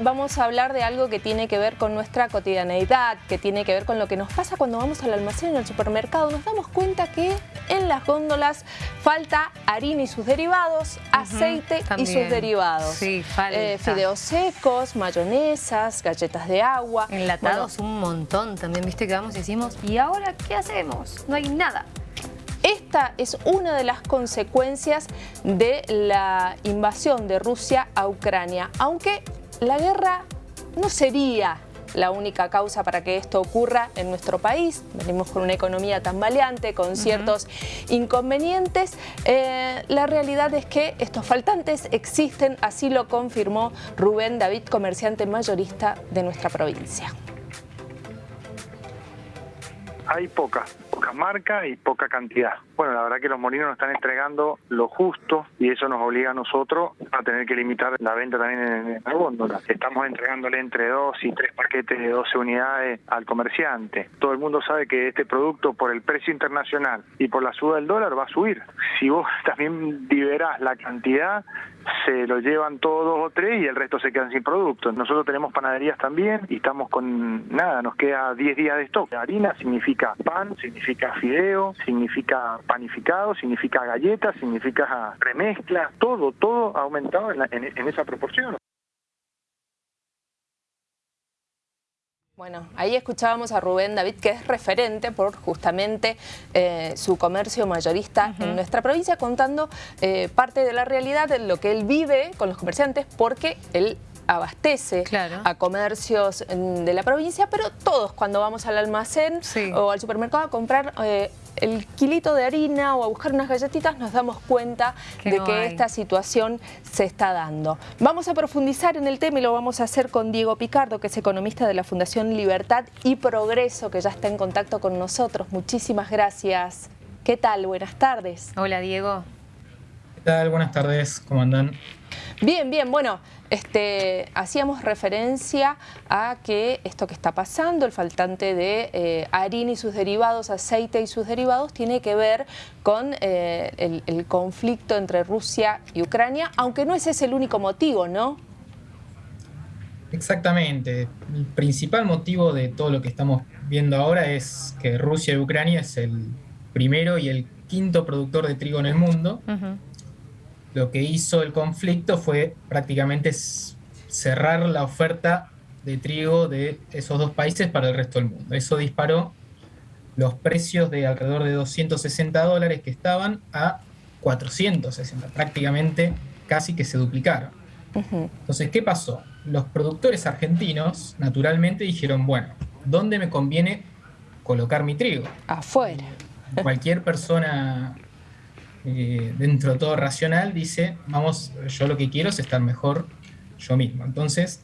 vamos a hablar de algo que tiene que ver con nuestra cotidianeidad, que tiene que ver con lo que nos pasa cuando vamos al almacén, al supermercado. Nos damos cuenta que en las góndolas falta harina y sus derivados, aceite y sus derivados. Sí, falta. Eh, fideos secos, mayonesas, galletas de agua. Enlatados un montón también, viste que vamos y decimos, ¿y ahora qué hacemos? No hay nada. Esta es una de las consecuencias de la invasión de Rusia a Ucrania, aunque la guerra no sería la única causa para que esto ocurra en nuestro país. Venimos con una economía tan valiente, con ciertos inconvenientes. Eh, la realidad es que estos faltantes existen, así lo confirmó Rubén David, comerciante mayorista de nuestra provincia hay poca, poca marca y poca cantidad. Bueno, la verdad que los molinos nos están entregando lo justo y eso nos obliga a nosotros a tener que limitar la venta también en, la góndola. Estamos entregándole entre dos y tres paquetes de 12 unidades al comerciante. Todo el mundo sabe que este producto por el precio internacional y por la suba del dólar va a subir. Si vos también liberás la cantidad, se lo llevan todos dos o tres y el resto se quedan sin producto. Nosotros tenemos panaderías también y estamos con nada, nos queda 10 días de stock. Harina significa pan, significa fideo, significa panificado, significa galletas, significa remezcla, todo, todo ha aumentado en esa proporción. Bueno, ahí escuchábamos a Rubén David, que es referente por justamente eh, su comercio mayorista en nuestra provincia, contando eh, parte de la realidad de lo que él vive con los comerciantes, porque él abastece a comercios mm, de la provincia, pero todos cuando vamos al almacén o al supermercado a comprar eh, el kilito de harina o a buscar unas galletitas nos damos cuenta de que esta situación se está dando. Vamos a profundizar en el tema y lo vamos a hacer con Diego Picardo, que es economista de la Fundación Libertad y Progreso, que ya está en contacto con nosotros. Muchísimas gracias. ¿Qué tal? Buenas tardes. Hola, Diego. ¿Qué tal? Buenas tardes. ¿Cómo andan? Bien, bien. Bueno, este, hacíamos referencia a que esto que está pasando, el faltante de eh, harina y sus derivados, aceite y sus derivados, tiene que ver con eh, el, el, conflicto entre Rusia y Ucrania, aunque no ese es el único motivo, ¿no? Exactamente. El principal motivo de todo lo que estamos viendo ahora es que Rusia y Ucrania es el primero y el quinto productor de trigo en el mundo lo que hizo el conflicto fue prácticamente cerrar la oferta de trigo de esos dos países para el resto del mundo. Eso disparó los precios de alrededor de 260 dólares que estaban a 460, prácticamente casi que se duplicaron. Entonces, ¿qué pasó? Los productores argentinos naturalmente dijeron, bueno, ¿dónde me conviene colocar mi trigo? Afuera. Cualquier persona eh, dentro de todo racional, dice, vamos, yo lo que quiero es estar mejor yo mismo. Entonces,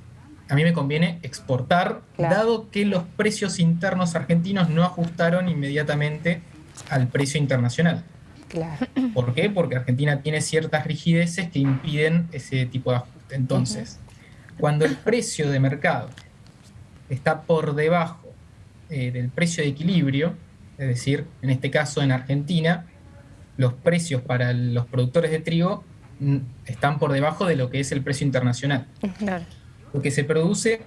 a mí me conviene exportar, dado que los precios internos argentinos no ajustaron inmediatamente al precio internacional. ¿Por qué? Porque Argentina tiene ciertas rigideces que impiden ese tipo de ajuste. Entonces, cuando el precio de mercado está por debajo eh, del precio de equilibrio, es decir, en este caso en Argentina, los precios para los productores de trigo están por debajo de lo que es el precio internacional. Lo que se produce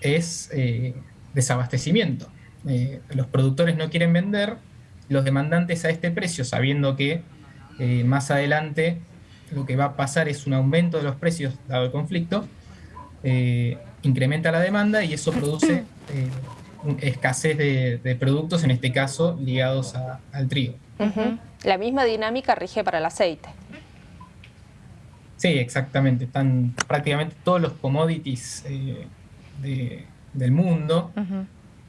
es eh, desabastecimiento. Eh, los productores no quieren vender, los demandantes a este precio, sabiendo que eh, más adelante lo que va a pasar es un aumento de los precios dado el conflicto, incrementa la demanda y eso produce escasez de, productos, en este caso ligados al trigo. La misma dinámica rige para el aceite. Sí, exactamente. Están prácticamente todos los commodities eh, del mundo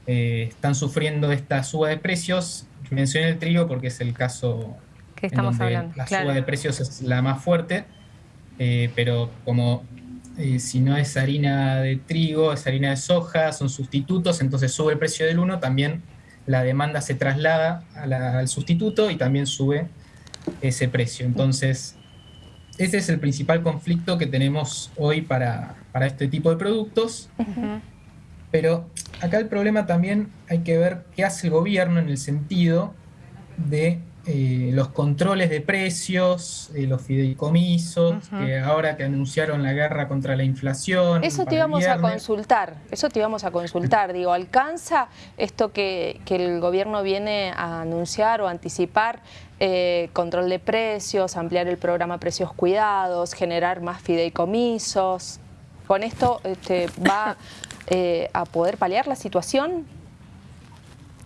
eh, están sufriendo esta suba de precios. Mencioné el trigo porque es el caso que estamos en hablando. La suba de precios es la más fuerte, eh, pero como si no es harina de trigo, es harina de soja, son sustitutos, entonces sube el precio del uno, también la demanda se traslada al sustituto y también sube ese precio. Entonces, ese es el principal conflicto que tenemos hoy para, este tipo de productos. Pero acá el problema también hay que ver qué hace el gobierno en el sentido de eh, los controles de precios, eh, los fideicomisos, que ahora que anunciaron la guerra contra la inflación. Eso te íbamos a consultar, eso te íbamos a consultar. Digo, ¿alcanza esto que, el gobierno viene a anunciar o anticipar? Eh, control de precios, ampliar el programa Precios Cuidados, generar más fideicomisos. ¿Con esto este, va a poder paliar la situación?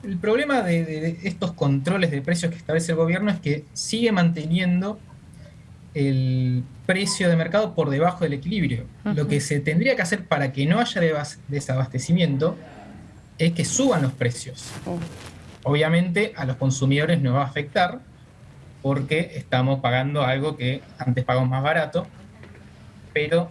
El problema de, estos controles de precios que establece el gobierno es que sigue manteniendo el precio de mercado por debajo del equilibrio. Lo que se tendría que hacer para que no haya desabastecimiento es que suban los precios. Obviamente a los consumidores no va a afectar porque estamos pagando algo que antes pagamos más barato, pero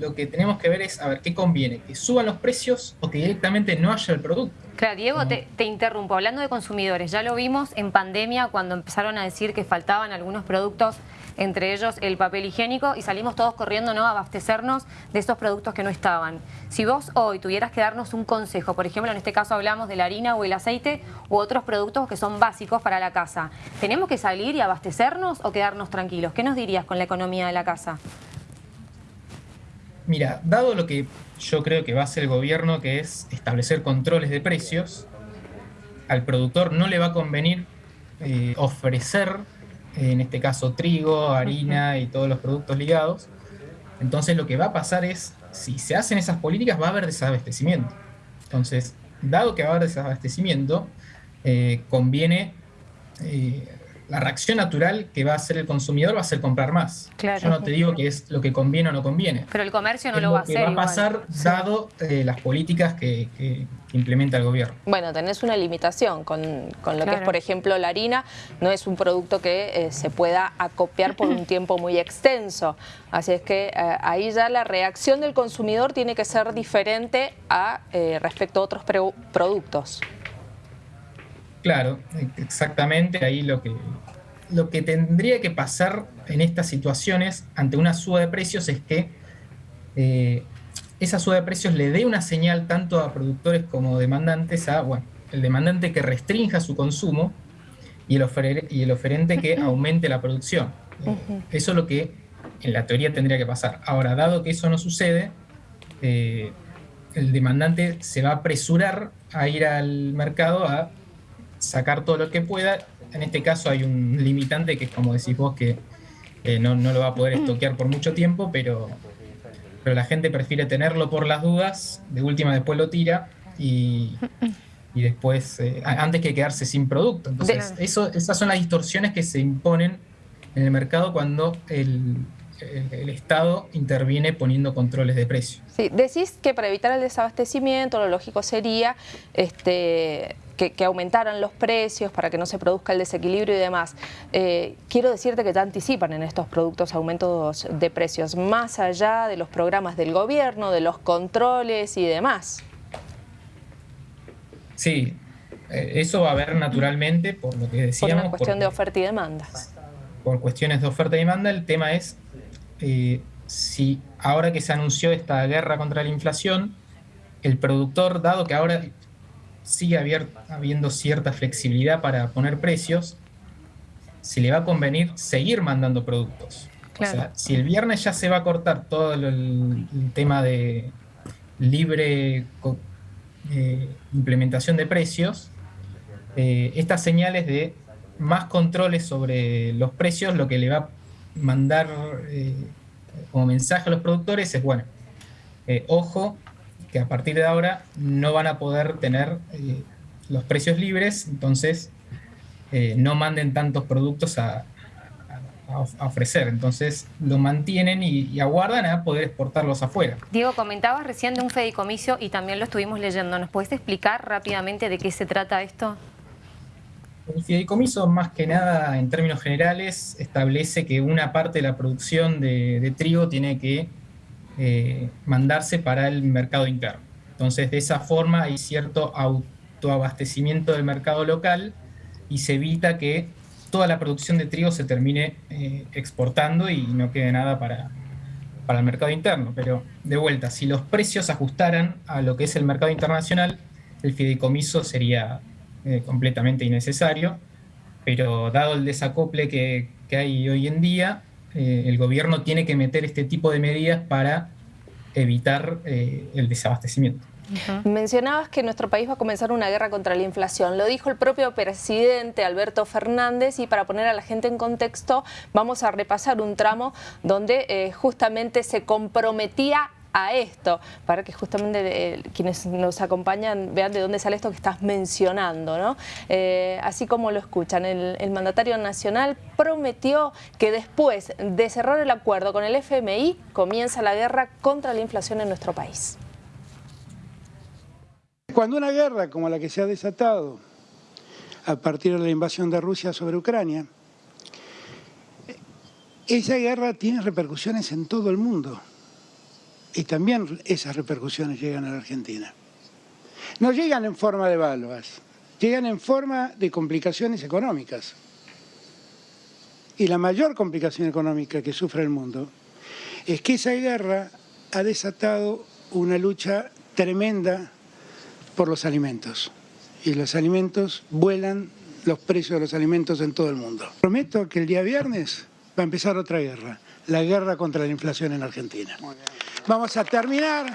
lo que tenemos que ver es a ver qué conviene, que suban los precios o que directamente no haya el producto. Claro, Diego, te, interrumpo. Hablando de consumidores, ya lo vimos en pandemia cuando empezaron a decir que faltaban algunos productos, entre ellos el papel higiénico, y salimos todos corriendo ¿no? a abastecernos de esos productos que no estaban. Si vos hoy tuvieras que darnos un consejo, por ejemplo, en este caso hablamos de la harina o el aceite u otros productos que son básicos para la casa, ¿tenemos que salir y abastecernos o quedarnos tranquilos? ¿Qué nos dirías con la economía de la casa? Mira, dado lo que yo creo que va a hacer el gobierno, que es establecer controles de precios, al productor no le va a convenir eh, ofrecer, en este caso trigo, harina y todos los productos ligados. Entonces lo que va a pasar es, si se hacen esas políticas, va a haber desabastecimiento. Entonces, dado que va a haber desabastecimiento, eh, conviene eh, la reacción natural que va a hacer el consumidor va a ser comprar más. Yo no te digo que es lo que conviene o no conviene. Pero el comercio no lo, va a hacer. va a pasar dado eh, las políticas que, implementa el gobierno. Bueno, tenés una limitación con, lo que es, por ejemplo, la harina. No es un producto que eh, se pueda acopiar por un tiempo muy extenso. Así es que eh, ahí ya la reacción del consumidor tiene que ser diferente a respecto a otros productos. Claro, exactamente ahí lo que, lo que tendría que pasar en estas situaciones ante una suba de precios es que eh, esa suba de precios le dé una señal tanto a productores como demandantes a, bueno, el demandante que restrinja su consumo y el, y el oferente que aumente la producción. Eso es lo que en la teoría tendría que pasar. Ahora, dado que eso no sucede, eh, el demandante se va a apresurar a ir al mercado a sacar todo lo que pueda. En este caso hay un limitante que es como decís vos que no, lo va a poder estoquear por mucho tiempo, pero, pero la gente prefiere tenerlo por las dudas, de última después lo tira y, después, eh, antes que quedarse sin producto. Entonces, eso, esas son las distorsiones que se imponen en el mercado cuando el, el, Estado interviene poniendo controles de precio. Sí, decís que para evitar el desabastecimiento lo lógico sería este, que, aumentaran los precios para que no se produzca el desequilibrio y demás. Eh, quiero decirte que te anticipan en estos productos aumentos de precios, más allá de los programas del gobierno, de los controles y demás. Sí, eh, eso va a haber naturalmente, por lo que decíamos. Por una cuestión de oferta y demanda. Por cuestiones de oferta y demanda, el tema es eh, si ahora que se anunció esta guerra contra la inflación, el productor, dado que ahora sigue habiendo cierta flexibilidad para poner precios, se le va a convenir seguir mandando productos. O sea, si el viernes ya se va a cortar todo el, tema de libre eh, implementación de precios, eh, estas señales de más controles sobre los precios, lo que le va a mandar eh, como mensaje a los productores es, bueno, ojo, que a partir de ahora no van a poder tener eh, los precios libres, entonces eh, no manden tantos productos a, ofrecer. Entonces lo mantienen y, aguardan a poder exportarlos afuera. Diego, comentabas recién de un fedicomiso y también lo estuvimos leyendo. ¿Nos puedes explicar rápidamente de qué se trata esto? El fideicomiso, más que nada, en términos generales, establece que una parte de la producción de trigo tiene que eh, mandarse para el mercado interno. Entonces, de esa forma hay cierto autoabastecimiento del mercado local y se evita que toda la producción de trigo se termine eh, exportando y no quede nada para, para el mercado interno. Pero, de vuelta, si los precios ajustaran a lo que es el mercado internacional, el fideicomiso sería eh, completamente innecesario. pero dado el desacople que, hay hoy en día, eh, el gobierno tiene que meter este tipo de medidas para evitar eh, el desabastecimiento. Mencionabas que nuestro país va a comenzar una guerra contra la inflación. Lo dijo el propio presidente Alberto Fernández y para poner a la gente en contexto vamos a repasar un tramo donde eh, justamente se comprometía a esto, para que justamente eh, quienes nos acompañan vean de dónde sale esto que estás mencionando. ¿no? Eh, así como lo escuchan, el, mandatario nacional prometió que después de cerrar el acuerdo con el FMI comienza la guerra contra la inflación en nuestro país. Cuando una guerra como la que se ha desatado a partir de la invasión de Rusia sobre Ucrania, esa guerra tiene repercusiones en todo el mundo y también esas repercusiones llegan a la Argentina. No llegan en forma de balvas, llegan en forma de complicaciones económicas. Y la mayor complicación económica que sufre el mundo es que esa guerra ha desatado una lucha tremenda por los alimentos. Y los alimentos vuelan los precios de los alimentos en todo el mundo. Prometo que el día viernes va a empezar otra guerra, la guerra contra la inflación en Argentina. Vamos a terminar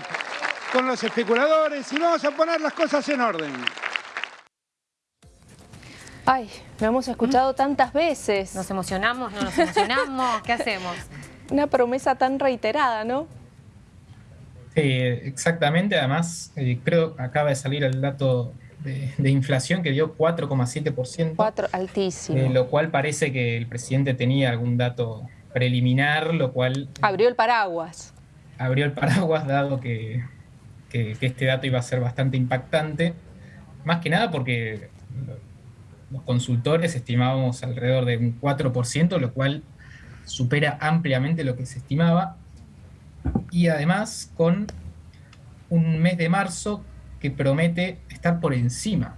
con los especuladores y vamos a poner las cosas en orden. Ay, lo hemos escuchado tantas veces. Nos emocionamos, no nos emocionamos, ¿qué hacemos? Una promesa tan reiterada, ¿no? exactamente, además eh, creo que acaba de salir el dato de, inflación que dio 4,7%. 4, altísimo. Eh, lo cual parece que el presidente tenía algún dato preliminar, lo cual... Abrió el paraguas. Abrió el paraguas dado que, que, este dato iba a ser bastante impactante. Más que nada porque los consultores estimábamos alrededor de un 4%, lo cual supera ampliamente lo que se estimaba y además con un mes de marzo que promete estar por encima.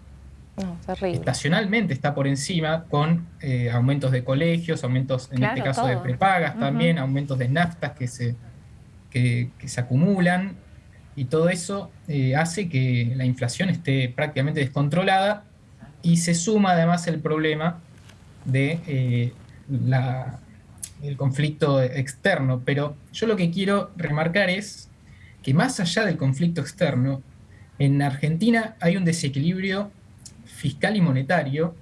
Estacionalmente está por encima con eh, aumentos de colegios, aumentos en este caso de prepagas también, aumentos de naftas que se, que, se acumulan y todo eso eh, hace que la inflación esté prácticamente descontrolada y se suma además el problema de eh, la, el conflicto externo, pero yo lo que quiero remarcar es que más allá del conflicto externo, en Argentina hay un desequilibrio fiscal y monetario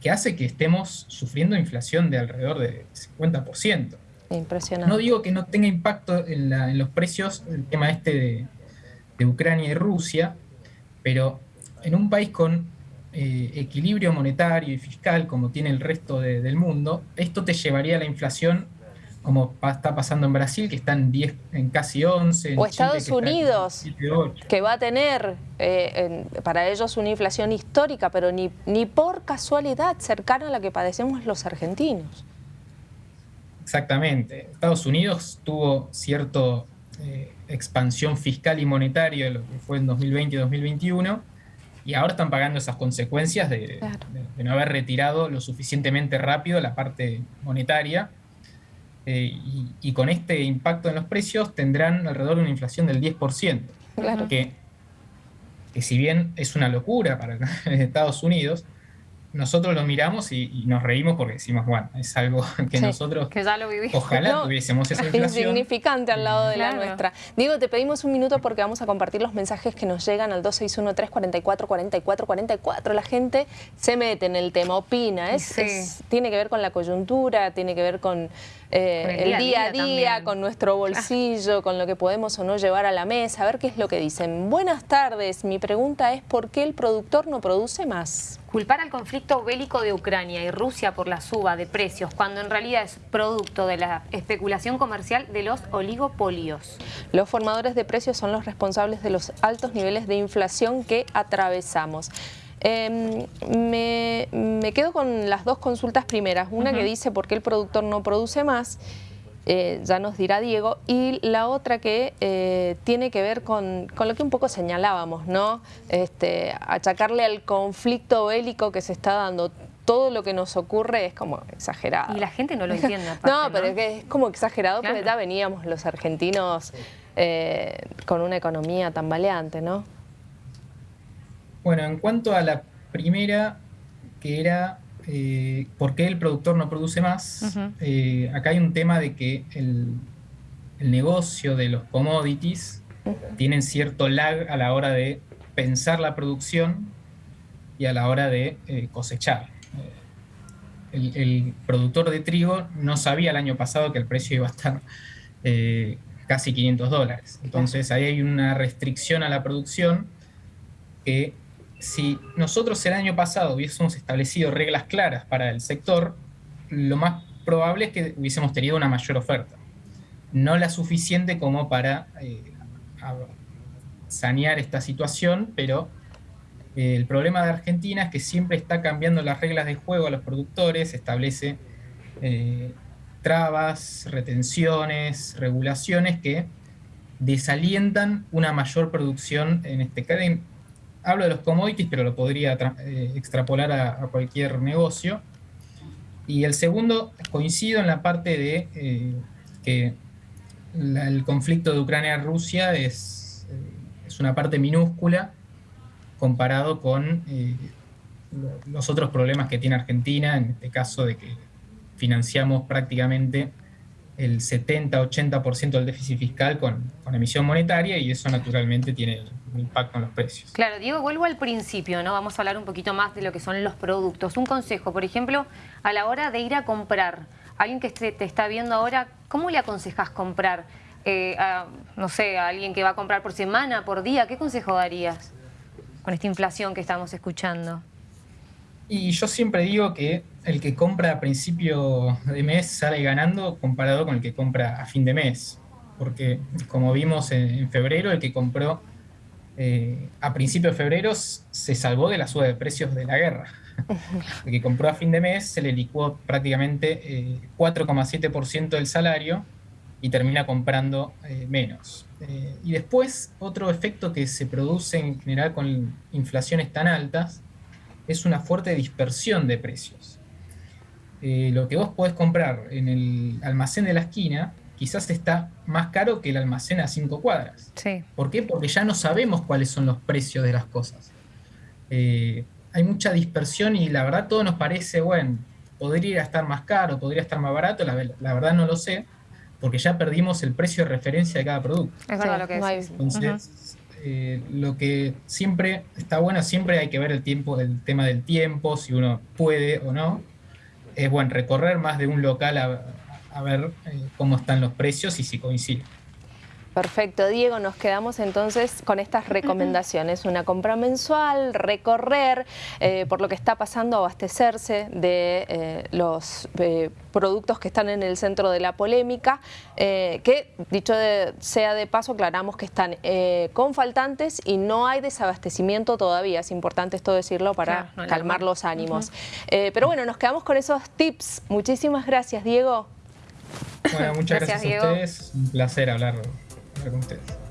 que hace que estemos sufriendo inflación de alrededor de 50%. Impresionante. No digo que no tenga impacto en, los precios el tema este de, de Ucrania y Rusia, pero en un país con eh, equilibrio monetario y fiscal como tiene el resto del mundo, esto te llevaría a la inflación como está pasando en Brasil, que está en, 10, en casi 11. o Estados Unidos, que va a tener eh, para ellos una inflación histórica, pero ni, ni por casualidad cercana a la que padecemos los argentinos. Exactamente. Estados Unidos tuvo cierta eh, expansión fiscal y monetaria, lo que fue en 2020 y 2021, y ahora están pagando esas consecuencias de, no haber retirado lo suficientemente rápido la parte monetaria. Eh, y, con este impacto en los precios tendrán alrededor de una inflación del 10%. Claro. Que, que si bien es una locura para Estados Unidos, nosotros lo miramos y, nos reímos porque decimos, bueno, es algo que nosotros ojalá tuviésemos esa inflación. Insignificante al lado de la nuestra. Diego, te pedimos un minuto porque vamos a compartir los mensajes que nos llegan al 261-344-4444. La gente se mete en el tema, opina, es, tiene que ver con la coyuntura, tiene que ver con eh, el día a día, con nuestro bolsillo, con lo que podemos o no llevar a la mesa, a ver qué es lo que dicen. Buenas tardes, mi pregunta es ¿por qué el productor no produce más? Culpar al conflicto bélico de Ucrania y Rusia por la suba de precios, cuando en realidad es producto de la especulación comercial de los oligopolios. Los formadores de precios son los responsables de los altos niveles de inflación que atravesamos. Em, me, quedo con las dos consultas primeras. Una que dice por qué el productor no produce más, eh, ya nos dirá Diego, y la otra que eh, tiene que ver con, lo que un poco señalábamos, ¿no? Este, achacarle al conflicto bélico que se está dando todo lo que nos ocurre es como exagerado. Y la gente no lo entiende. no, pero es que es como exagerado porque ya veníamos los argentinos eh, con una economía tan baleante, ¿no? Bueno, en cuanto a la primera, que era eh, ¿por qué el productor no produce más? Eh, acá hay un tema de que el, negocio de los commodities tienen cierto lag a la hora de pensar la producción y a la hora de eh, cosechar. El, productor de trigo no sabía el año pasado que el precio iba a estar casi 500 dólares. Entonces ahí hay una restricción a la producción que si nosotros el año pasado hubiésemos establecido reglas claras para el sector, lo más probable es que hubiésemos tenido una mayor oferta. No la suficiente como para eh, sanear esta situación, pero eh, el problema de Argentina es que siempre está cambiando las reglas de juego a los productores, establece eh, trabas, retenciones, regulaciones que desalientan una mayor producción en este caso hablo de los commodities, pero lo podría eh, extrapolar a, cualquier negocio. Y el segundo, coincido en la parte de eh, que el conflicto de Ucrania-Rusia es, eh, es, una parte minúscula comparado con los otros problemas que tiene Argentina, en este caso de que financiamos prácticamente el 70-80% del déficit fiscal con, con, emisión monetaria y eso naturalmente tiene un impacto en los precios. Claro, Diego, vuelvo al principio, ¿no? Vamos a hablar un poquito más de lo que son los productos. Un consejo, por ejemplo, a la hora de ir a comprar, alguien que te está viendo ahora, ¿cómo le aconsejas comprar? Eh, no sé, a alguien que va a comprar por semana, por día, ¿qué consejo darías con esta inflación que estamos escuchando? Y yo siempre digo que el que compra a principio de mes sale ganando comparado con el que compra a fin de mes. Porque como vimos en, febrero, el que compró eh, a principio de febrero se salvó de la suba de precios de la guerra. El que compró a fin de mes se le licuó prácticamente 4,7% eh, del salario y termina comprando eh, menos. y después, otro efecto que se produce en general con inflaciones tan altas es una fuerte dispersión de precios. Eh, lo que vos podés comprar en el almacén de la esquina quizás está más caro que el almacén a cinco cuadras. Sí. ¿Por qué? Porque ya no sabemos cuáles son los precios de las cosas. Eh, hay mucha dispersión y la verdad todo nos parece, bueno, podría estar más caro, podría estar más barato, la, verdad no lo sé, porque ya perdimos el precio de referencia de cada producto. Es verdad lo que es. Entonces, eh, lo que siempre está bueno, siempre hay que ver el tiempo, el tema del tiempo, si uno puede o no. Es bueno recorrer más de un local a, ver eh, cómo están los precios y si coinciden. Perfecto, Diego, nos quedamos entonces con estas recomendaciones, una compra mensual, recorrer, eh, por lo que está pasando, abastecerse de eh, los eh, productos que están en el centro de la polémica, que dicho sea de paso, aclaramos que están con faltantes y no hay desabastecimiento todavía, es importante esto decirlo para calmar los ánimos. pero bueno, nos quedamos con esos tips, muchísimas gracias Diego. Bueno, muchas gracias, a ustedes, un placer hablar con ustedes.